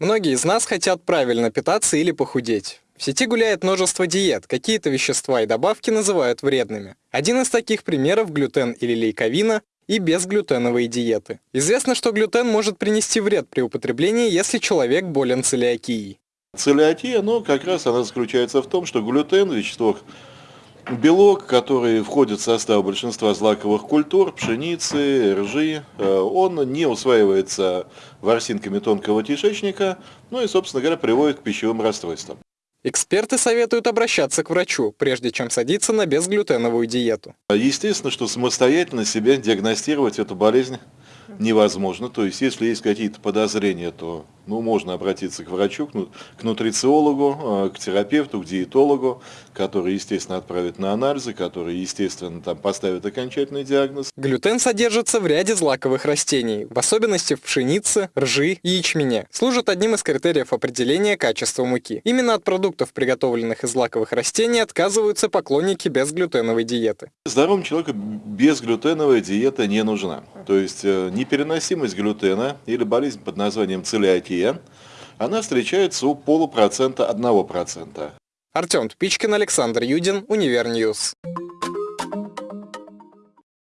Многие из нас хотят правильно питаться или похудеть. В сети гуляет множество диет, какие-то вещества и добавки называют вредными. Один из таких примеров – глютен или лейковина и безглютеновые диеты. Известно, что глютен может принести вред при употреблении, если человек болен целиакией. Целиакия, ну, как раз она заключается в том, что глютен, вещество Белок, который входит в состав большинства злаковых культур, пшеницы, ржи, э, он не усваивается ворсинками тонкого кишечника, ну и, собственно говоря, приводит к пищевым расстройствам. Эксперты советуют обращаться к врачу, прежде чем садиться на безглютеновую диету. Естественно, что самостоятельно себе диагностировать эту болезнь невозможно. То есть, если есть какие-то подозрения, то ну, можно обратиться к врачу, к нутрициологу, э, к терапевту, к диетологу, который, естественно, отправит на анализы, который, естественно, там поставит окончательный диагноз. Глютен содержится в ряде злаковых растений, в особенности в пшенице, ржи и ячмене. Служит одним из критериев определения качества муки. Именно от продуктов, приготовленных из злаковых растений, отказываются поклонники безглютеновой диеты. Здоровому человеку безглютеновая диета не нужна. То есть э, непереносимость глютена или болезнь под названием целиакия, она встречается у полупроцента 1%. Артем Тупичкин, Александр Юдин, Универ News.